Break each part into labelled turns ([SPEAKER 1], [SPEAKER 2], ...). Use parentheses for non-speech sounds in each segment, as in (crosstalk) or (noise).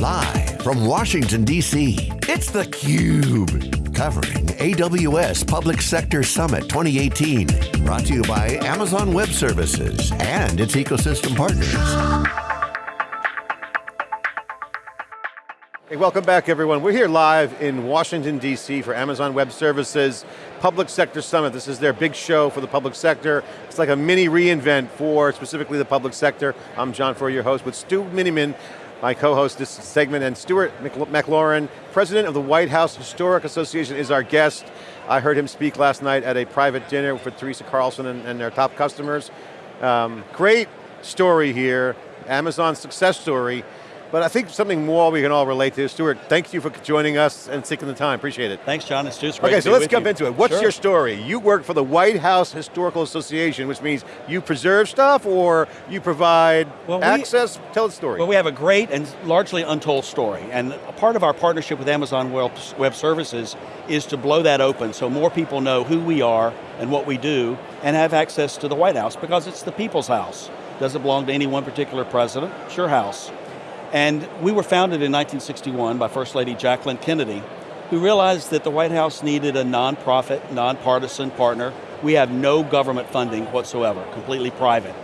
[SPEAKER 1] Live from Washington, D.C., it's theCUBE. Covering AWS Public Sector Summit 2018. Brought to you by Amazon Web Services and its ecosystem partners.
[SPEAKER 2] Hey, welcome back everyone. We're here live in Washington, D.C. for Amazon Web Services Public Sector Summit. This is their big show for the public sector. It's like a mini reInvent for specifically the public sector. I'm John Furrier, your host, with Stu Miniman, my co-host this segment, and Stewart McLaurin, president of the White House Historic Association is our guest. I heard him speak last night at a private dinner for Teresa Carlson and, and their top customers. Um, great story here, Amazon success story. But I think something more we can all relate to. Stewart, thank you for joining us and taking the time, appreciate it.
[SPEAKER 3] Thanks, John, it's just great
[SPEAKER 2] Okay, so let's jump
[SPEAKER 3] you.
[SPEAKER 2] into it. What's
[SPEAKER 3] sure.
[SPEAKER 2] your story? You work for the White House Historical Association, which means you preserve stuff or you provide
[SPEAKER 3] well, we,
[SPEAKER 2] access? Tell the story.
[SPEAKER 3] Well, we have a great and largely untold story, and a part of our partnership with Amazon Web Services is to blow that open so more people know who we are and what we do, and have access to the White House, because it's the people's house. Doesn't belong to any one particular president, it's your house. And we were founded in 1961 by First Lady Jacqueline Kennedy, who realized that the White House needed a nonprofit, nonpartisan partner. We have no government funding whatsoever, completely private.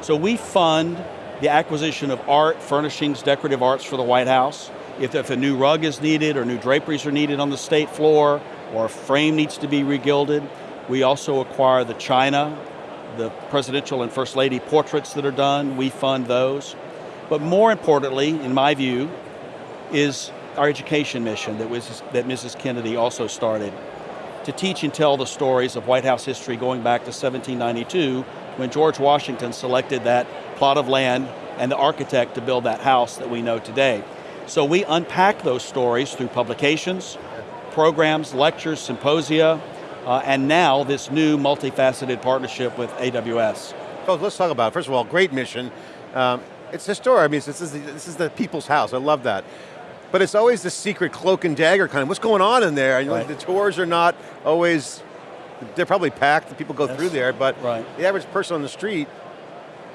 [SPEAKER 3] So we fund the acquisition of art, furnishings, decorative arts for the White House. If, if a new rug is needed or new draperies are needed on the state floor or a frame needs to be regilded, we also acquire the china, the presidential and first lady portraits that are done, we fund those. But more importantly, in my view, is our education mission that, was, that Mrs. Kennedy also started to teach and tell the stories of White House history going back to 1792 when George Washington selected that plot of land and the architect to build that house that we know today. So we unpack those stories through publications, programs, lectures, symposia, uh, and now this new multifaceted partnership with AWS.
[SPEAKER 2] So let's talk about it. First of all, great mission. Um, it's historic, I mean, this is, the, this is the people's house, I love that. But it's always the secret cloak and dagger kind of, what's going on in there? Right. The tours are not always, they're probably packed, the people go through there, but
[SPEAKER 3] right.
[SPEAKER 2] the average person on the street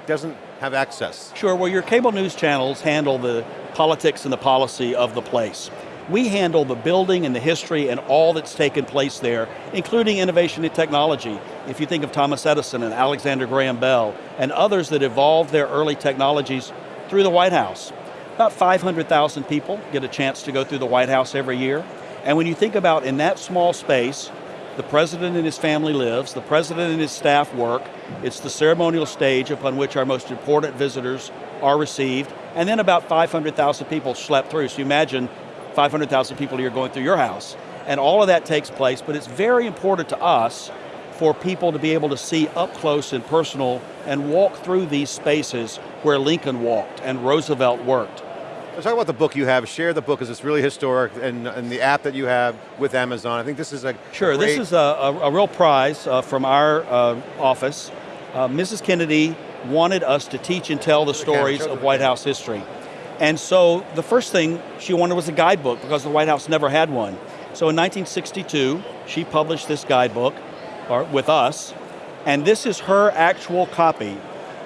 [SPEAKER 2] doesn't have access.
[SPEAKER 3] Sure, well your cable news channels handle the politics and the policy of the place. We handle the building and the history and all that's taken place there, including innovation and technology. If you think of Thomas Edison and Alexander Graham Bell, and others that evolved their early technologies through the White House. About 500,000 people get a chance to go through the White House every year. And when you think about in that small space, the president and his family lives, the president and his staff work, it's the ceremonial stage upon which our most important visitors are received, and then about 500,000 people schlep through. So you imagine 500,000 people here going through your house. And all of that takes place, but it's very important to us for people to be able to see up close and personal and walk through these spaces where Lincoln walked and Roosevelt worked.
[SPEAKER 2] Let's talk about the book you have. Share the book because it's really historic and, and, the app that you have with Amazon. I think this is a
[SPEAKER 3] Sure,
[SPEAKER 2] a
[SPEAKER 3] this is a, a, a, real prize uh, from our uh, office. Uh, Mrs. Kennedy wanted us to teach and tell the stories of White House history. And so the first thing she wanted was a guidebook because the White House never had one. So in 1962, she published this guidebook or, with us, and this is her actual copy.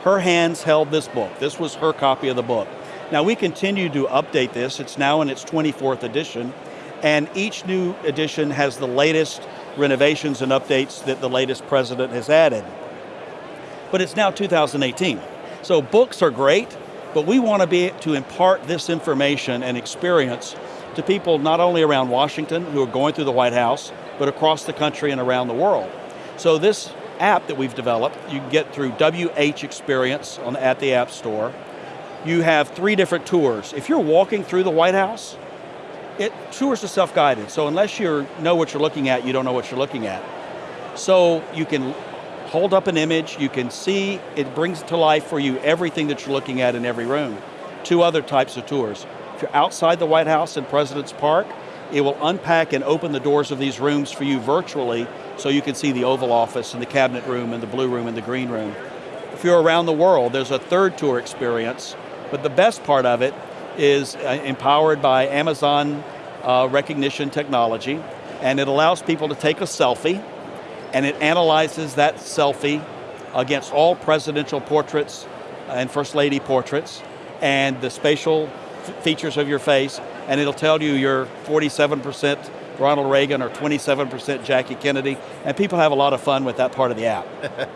[SPEAKER 3] Her hands held this book. This was her copy of the book. Now we continue to update this. It's now in its 24th edition, and each new edition has the latest renovations and updates that the latest president has added. But it's now 2018. So books are great, but we want to be to impart this information and experience to people not only around Washington who are going through the White House, but across the country and around the world. So this app that we've developed, you can get through WH Experience on, at the App Store. You have three different tours. If you're walking through the White House, it, tours are self-guided, so unless you know what you're looking at, you don't know what you're looking at. So you can hold up an image, you can see, it brings to life for you everything that you're looking at in every room. Two other types of tours. If you're outside the White House in President's Park, it will unpack and open the doors of these rooms for you virtually so you can see the Oval Office and the Cabinet Room and the Blue Room and the Green Room. If you're around the world, there's a third tour experience, but the best part of it is uh, empowered by Amazon uh, Rekognition technology, and it allows people to take a selfie, and it analyzes that selfie against all presidential portraits and First Lady portraits, and the spatial features of your face, and it'll tell you you're 47% Ronald Reagan or 27% Jackie Kennedy, and people have a lot of fun with that part of the app. (laughs)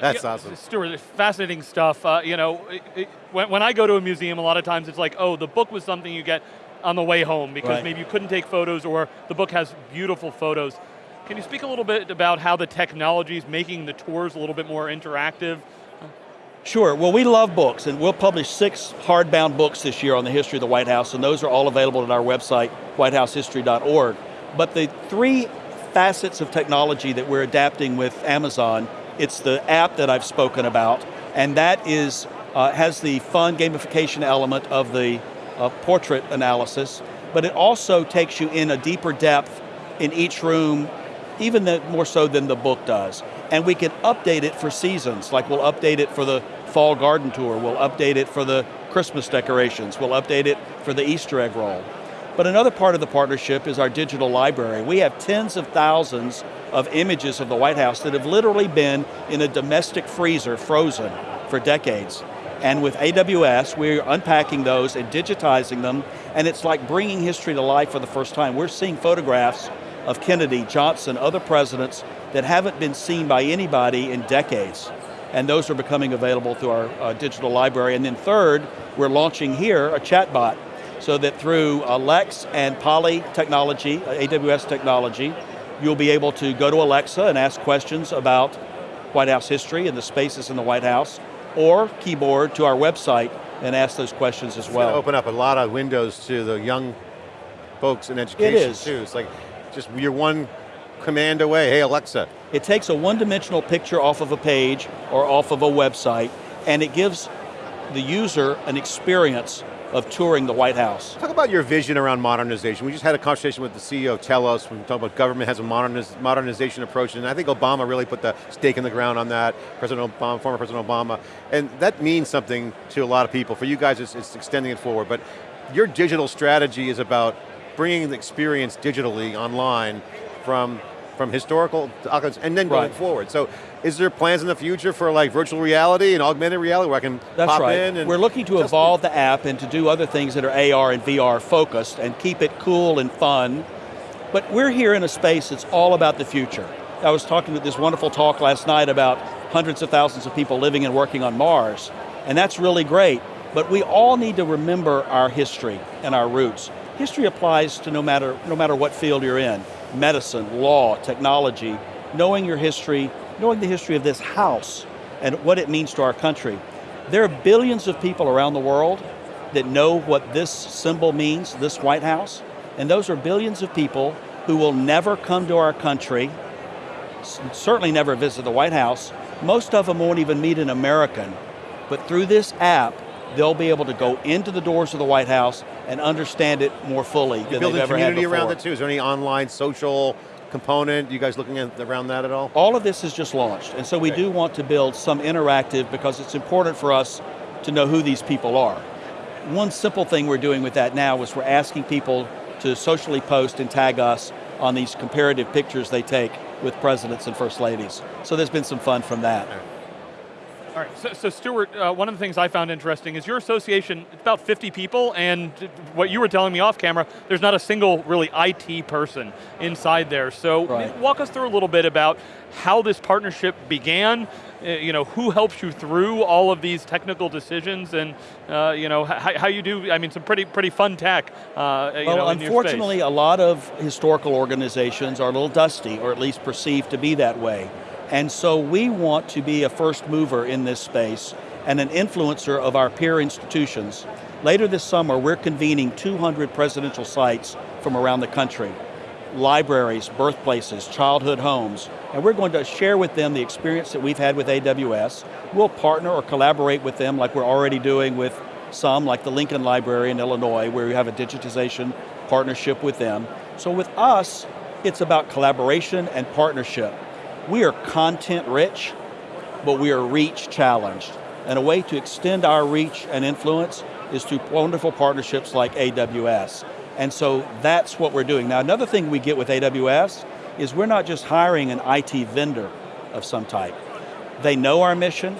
[SPEAKER 2] That's yeah, awesome.
[SPEAKER 4] Stewart, fascinating stuff. Uh, you know, it, it, when, when I go to a museum, a lot of times it's like, oh, the book was something you get on the way home because right. maybe you couldn't take photos or the book has beautiful photos. Can you speak a little bit about how the technology is making the tours a little bit more interactive?
[SPEAKER 3] Sure, well we love books and we'll publish six hardbound books this year on the history of the White House and those are all available at our website, whitehousehistory.org. But the three facets of technology that we're adapting with Amazon, it's the app that I've spoken about and that is uh, has the fun gamification element of the uh, portrait analysis, but it also takes you in a deeper depth in each room, even more so than the book does. And we can update it for seasons, like we'll update it for the fall garden tour, we'll update it for the Christmas decorations, we'll update it for the Easter egg roll. But another part of the partnership is our digital library. We have tens of thousands of images of the White House that have literally been in a domestic freezer, frozen, for decades. And with AWS, we're unpacking those and digitizing them, and it's like bringing history to life for the first time. We're seeing photographs of Kennedy, Johnson, other presidents that haven't been seen by anybody in decades. And those are becoming available through our uh, digital library. And then third, we're launching here a chatbot so that through Lex and Polly technology, uh, AWS technology, you'll be able to go to Alexa and ask questions about White House history and the spaces in the White House, or keyboard to our website and ask those questions as well.
[SPEAKER 2] open up a lot of windows to the young folks in education
[SPEAKER 3] it is.
[SPEAKER 2] too. It's like, just you're one command away, hey Alexa.
[SPEAKER 3] It takes a one-dimensional picture off of a page or off of a website, and it gives the user an experience of touring the White House.
[SPEAKER 2] Talk about your vision around modernization. We just had a conversation with the CEO of Telos, we talked about government has a moderniz modernization approach, and I think Obama really put the stake in the ground on that, President Obama, former President Obama, and that means something to a lot of people. For you guys, it's, it's extending it forward, but your digital strategy is about bringing the experience digitally online from from historical documents and then going right. forward. So is there plans in the future for like virtual reality and augmented reality where I can
[SPEAKER 3] That's
[SPEAKER 2] pop
[SPEAKER 3] right.
[SPEAKER 2] in?
[SPEAKER 3] We're looking to evolve the app and to do other things that are AR and VR focused and keep it cool and fun. But we're here in a space that's all about the future. I was talking to this wonderful talk last night about hundreds of thousands of people living and working on Mars, and that's really great, but we all need to remember our history and our roots. History applies to no matter, no matter what field you're in medicine, law, technology, knowing your history, knowing the history of this house and what it means to our country. There are billions of people around the world that know what this symbol means, this White House, and those are billions of people who will never come to our country, certainly never visit the White House. Most of them won't even meet an American, but through this app, they'll be able to go into the doors of the White House and understand it more fully
[SPEAKER 2] You're
[SPEAKER 3] than they've ever
[SPEAKER 2] had
[SPEAKER 3] before.
[SPEAKER 2] around it too? Is there any online social component? You guys looking at around that at all?
[SPEAKER 3] All of this is just launched, and so we okay. do want to build some interactive because it's important for us to know who these people are. One simple thing we're doing with that now is we're asking people to socially post and tag us on these comparative pictures they take with presidents and first ladies. So there's been some fun from that.
[SPEAKER 4] All right, so, so Stewart, uh, one of the things I found interesting is your association, it's about 50 people, and what you were telling me off camera, there's not a single really IT person inside there. So
[SPEAKER 3] right.
[SPEAKER 4] walk us through a little bit about how this partnership began, uh, you know, who helps you through all of these technical decisions, and uh, you know, how, you do, I mean, some pretty pretty fun tech, uh,
[SPEAKER 3] well,
[SPEAKER 4] know,
[SPEAKER 3] unfortunately, a lot of historical organizations are a little dusty, or at least perceived to be that way. And so we want to be a first mover in this space and an influencer of our peer institutions. Later this summer, we're convening 200 presidential sites from around the country. Libraries, birthplaces, childhood homes, and we're going to share with them the experience that we've had with AWS. We'll partner or collaborate with them like we're already doing with some, like the Lincoln Library in Illinois, where we have a digitization partnership with them. So with us, it's about collaboration and partnership. We are content rich, but we are reach challenged. And a way to extend our reach and influence is through wonderful partnerships like AWS. And so that's what we're doing. Now another thing we get with AWS is we're not just hiring an IT vendor of some type. They know our mission,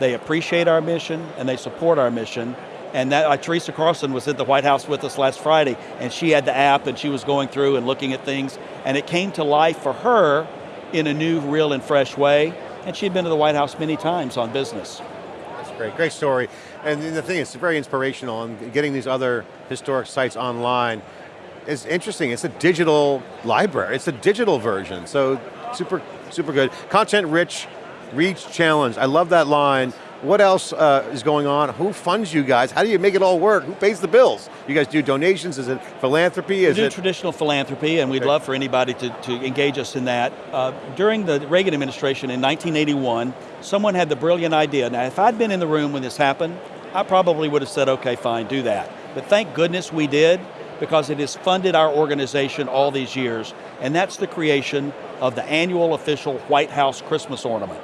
[SPEAKER 3] they appreciate our mission, and they support our mission, And that, uh, Teresa Carlson was at the White House with us last Friday, and she had the app, and she was going through and looking at things, and it came to life for her in a new, real, and fresh way. And she'd been to the White House many times on business.
[SPEAKER 2] That's great, great story. And the thing is, it's very inspirational, and getting these other historic sites online is interesting. It's a digital library. It's a digital version, so super, super good. Content rich, reach challenge. I love that line. What else uh, is going on? Who funds you guys? How do you make it all work? Who pays the bills? You guys do donations? Is it philanthropy? Is
[SPEAKER 3] we do
[SPEAKER 2] it
[SPEAKER 3] traditional philanthropy, and we'd
[SPEAKER 2] Okay.
[SPEAKER 3] love for anybody to, to engage us in that. Uh, during the Reagan administration in 1981, someone had the brilliant idea. Now, if I'd been in the room when this happened, I probably would have said, okay, fine, do that. But thank goodness we did, because it has funded our organization all these years, and that's the creation of the annual official White House Christmas ornament.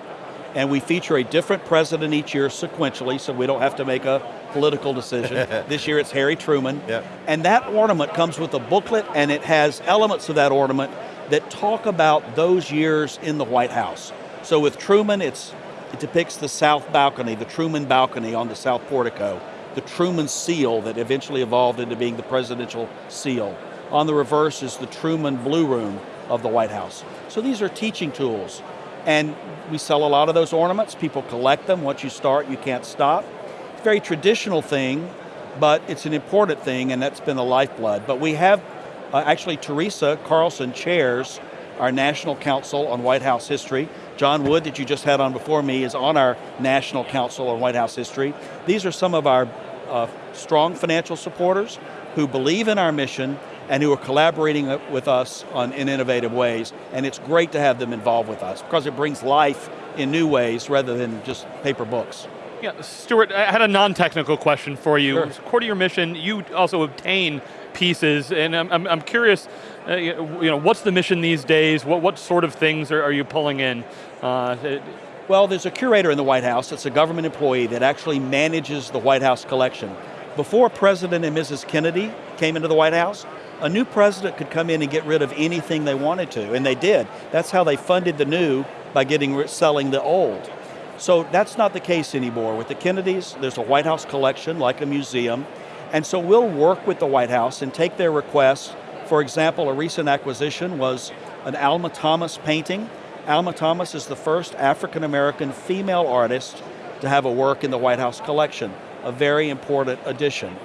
[SPEAKER 3] And we feature a different president each year sequentially, so we don't have to make a political decision. (laughs) this year it's Harry Truman.
[SPEAKER 2] Yeah.
[SPEAKER 3] And that ornament comes with a booklet and it has elements of that ornament that talk about those years in the White House. So with Truman, it's, it depicts the south balcony, the Truman balcony on the south portico, the Truman seal that eventually evolved into being the presidential seal. On the reverse is the Truman Blue Room of the White House. So these are teaching tools. And we sell a lot of those ornaments. People collect them. Once you start, you can't stop. It's a very traditional thing, but it's an important thing, and that's been the lifeblood. But we have, uh, actually, Teresa Carlson chairs our National Council on White House History. John Wood, that you just had on before me, is on our National Council on White House History. These are some of our uh, strong financial supporters who believe in our mission and who are collaborating with us on, in innovative ways. And it's great to have them involved with us because it brings life in new ways rather than just paper books.
[SPEAKER 4] Yeah, Stewart, I had a non-technical question for you.
[SPEAKER 3] Sure.
[SPEAKER 4] Core to your mission, you also obtain pieces, and I'm, I'm, I'm curious, uh, you know, what's the mission these days? What, what sort of things are, are you pulling in? Uh, it-
[SPEAKER 3] Well, there's a curator in the White House, it's a government employee that actually manages the White House collection. Before President and Mrs. Kennedy came into the White House, a new president could come in and get rid of anything they wanted to, and they did. That's how they funded the new by getting selling the old. So that's not the case anymore. With the Kennedys, there's a White House collection like a museum, and so we'll work with the White House and take their requests. For example, a recent acquisition was an Alma Thomas painting. Alma Thomas is the first African American female artist to have a work in the White House collection, a very important addition.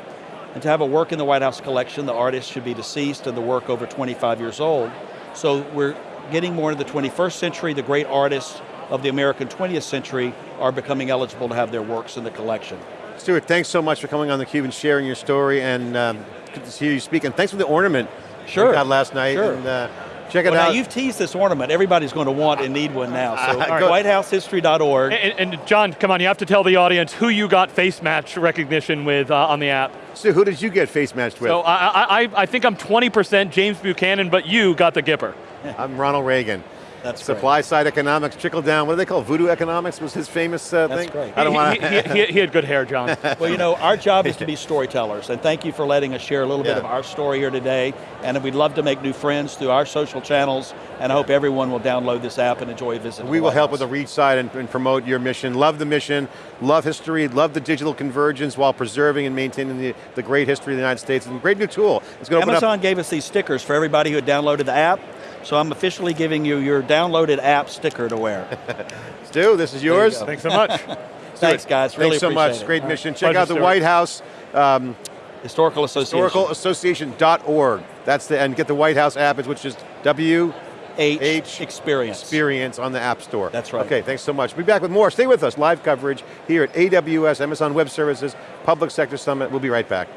[SPEAKER 3] And to have a work in the White House collection, the artist should be deceased and the work over 25 years old. So we're getting more into the 21st century. The great artists of the American 20th century are becoming eligible to have their works in the collection.
[SPEAKER 2] Stewart, thanks so much for coming on theCUBE and sharing your story, and um, good to hear you speak, and thanks for the ornament
[SPEAKER 3] Sure.
[SPEAKER 2] you got last night,
[SPEAKER 3] Sure.
[SPEAKER 2] and uh, check it
[SPEAKER 3] Well, now
[SPEAKER 2] out.
[SPEAKER 3] you've teased this ornament. Everybody's going to want and need one now. So (laughs)
[SPEAKER 2] All right.
[SPEAKER 3] whitehousehistory.org.
[SPEAKER 4] and, and John, come on, you have to tell the audience who you got face match recognition with uh, on the app.
[SPEAKER 2] So who did you get face matched with?
[SPEAKER 4] So I, I, I- I think I'm 20% James Buchanan, but you got the Gipper.
[SPEAKER 2] I'm Ronald Reagan.
[SPEAKER 3] That's great.
[SPEAKER 2] Supply side economics, trickle down, what do they call it? voodoo economics was his famous uh,
[SPEAKER 3] That's
[SPEAKER 2] thing?
[SPEAKER 3] great.
[SPEAKER 2] I don't
[SPEAKER 4] he,
[SPEAKER 2] want
[SPEAKER 4] he, he, he had good hair, John. (laughs)
[SPEAKER 3] Well, you know, our job is to be (laughs) storytellers, and thank you for letting us share a little bit of our story here today. And we'd love to make new friends through our social channels, and I hope everyone will download this app and enjoy a visit.
[SPEAKER 2] We will help with the reach side and, and promote your mission. Love the mission, love history, love the digital convergence while preserving and maintaining the, the great history of the United States. And a great new tool. It's going to open up
[SPEAKER 3] Amazon gave us these stickers for everybody who had downloaded the app, so I'm officially giving you your downloaded app sticker to wear. (laughs)
[SPEAKER 2] Stu, this is yours.
[SPEAKER 3] go.
[SPEAKER 4] Thanks so much. (laughs)
[SPEAKER 3] Thanks, guys. Really
[SPEAKER 2] Thanks so much.
[SPEAKER 3] it.
[SPEAKER 2] Great
[SPEAKER 3] All right.
[SPEAKER 2] mission. Check
[SPEAKER 4] Pleasure,
[SPEAKER 2] out the
[SPEAKER 4] Stewart.
[SPEAKER 2] White House um,
[SPEAKER 3] Historical Association.
[SPEAKER 2] historicalassociation.org. That's the and get the White House app, which is W
[SPEAKER 3] H,
[SPEAKER 2] H
[SPEAKER 3] Experience.
[SPEAKER 2] Experience on the App Store.
[SPEAKER 3] That's right.
[SPEAKER 2] Okay, thanks so much. We'll be back with more. Stay with us. Live coverage here at AWS Amazon Web Services Public Sector Summit. We'll be right back.